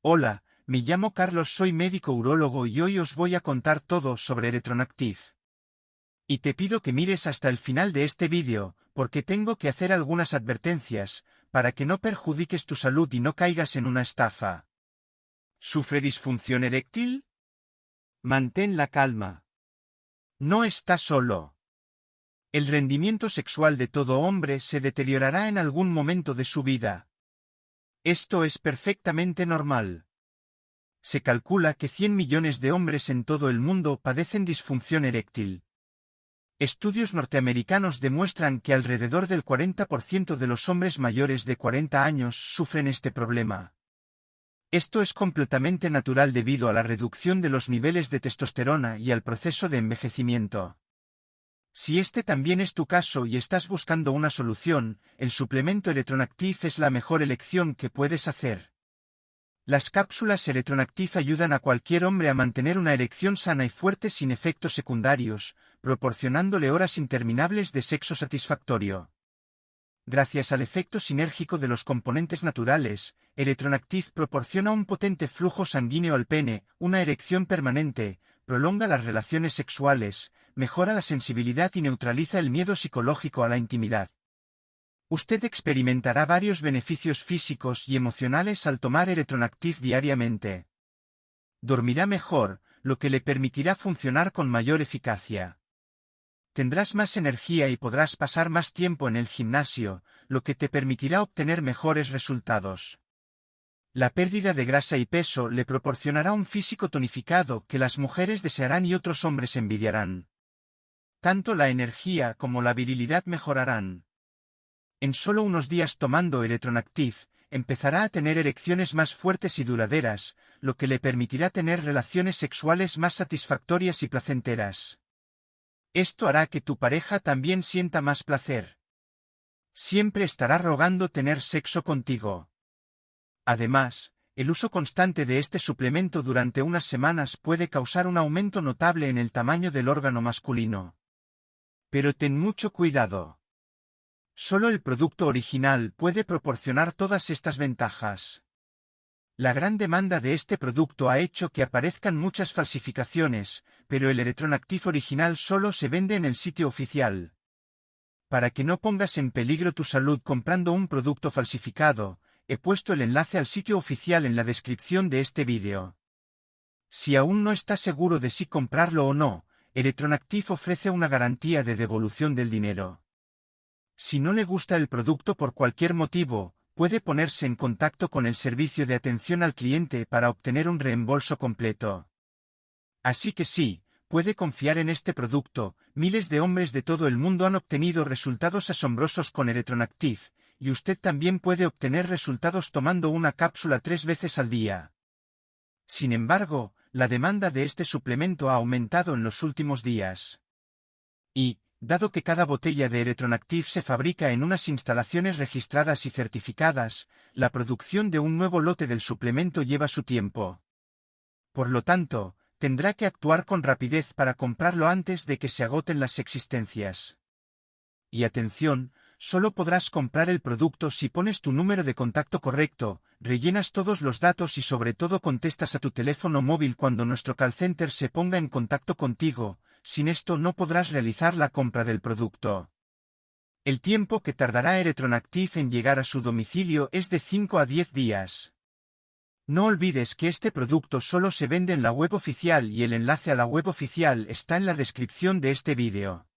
Hola, me llamo Carlos, soy médico urólogo y hoy os voy a contar todo sobre Electronactive. Y te pido que mires hasta el final de este vídeo, porque tengo que hacer algunas advertencias, para que no perjudiques tu salud y no caigas en una estafa. ¿Sufre disfunción eréctil? Mantén la calma. No estás solo. El rendimiento sexual de todo hombre se deteriorará en algún momento de su vida. Esto es perfectamente normal. Se calcula que 100 millones de hombres en todo el mundo padecen disfunción eréctil. Estudios norteamericanos demuestran que alrededor del 40% de los hombres mayores de 40 años sufren este problema. Esto es completamente natural debido a la reducción de los niveles de testosterona y al proceso de envejecimiento. Si este también es tu caso y estás buscando una solución, el suplemento Electronactive es la mejor elección que puedes hacer. Las cápsulas Electronactive ayudan a cualquier hombre a mantener una erección sana y fuerte sin efectos secundarios, proporcionándole horas interminables de sexo satisfactorio. Gracias al efecto sinérgico de los componentes naturales, Electronactive proporciona un potente flujo sanguíneo al pene, una erección permanente, prolonga las relaciones sexuales, mejora la sensibilidad y neutraliza el miedo psicológico a la intimidad. Usted experimentará varios beneficios físicos y emocionales al tomar Electronactive diariamente. Dormirá mejor, lo que le permitirá funcionar con mayor eficacia. Tendrás más energía y podrás pasar más tiempo en el gimnasio, lo que te permitirá obtener mejores resultados. La pérdida de grasa y peso le proporcionará un físico tonificado que las mujeres desearán y otros hombres envidiarán. Tanto la energía como la virilidad mejorarán. En solo unos días tomando Electronactive, empezará a tener erecciones más fuertes y duraderas, lo que le permitirá tener relaciones sexuales más satisfactorias y placenteras. Esto hará que tu pareja también sienta más placer. Siempre estará rogando tener sexo contigo. Además, el uso constante de este suplemento durante unas semanas puede causar un aumento notable en el tamaño del órgano masculino. Pero ten mucho cuidado. Solo el producto original puede proporcionar todas estas ventajas. La gran demanda de este producto ha hecho que aparezcan muchas falsificaciones, pero el Electronactive original solo se vende en el sitio oficial. Para que no pongas en peligro tu salud comprando un producto falsificado, he puesto el enlace al sitio oficial en la descripción de este vídeo. Si aún no estás seguro de si comprarlo o no, Electronactive ofrece una garantía de devolución del dinero. Si no le gusta el producto por cualquier motivo, puede ponerse en contacto con el servicio de atención al cliente para obtener un reembolso completo. Así que sí, puede confiar en este producto, miles de hombres de todo el mundo han obtenido resultados asombrosos con Electronactive, y usted también puede obtener resultados tomando una cápsula tres veces al día. Sin embargo, la demanda de este suplemento ha aumentado en los últimos días. Y, dado que cada botella de Electronactive se fabrica en unas instalaciones registradas y certificadas, la producción de un nuevo lote del suplemento lleva su tiempo. Por lo tanto, tendrá que actuar con rapidez para comprarlo antes de que se agoten las existencias. Y atención, solo podrás comprar el producto si pones tu número de contacto correcto, rellenas todos los datos y sobre todo contestas a tu teléfono móvil cuando nuestro call center se ponga en contacto contigo, sin esto no podrás realizar la compra del producto. El tiempo que tardará Electronactive en llegar a su domicilio es de 5 a 10 días. No olvides que este producto solo se vende en la web oficial y el enlace a la web oficial está en la descripción de este vídeo.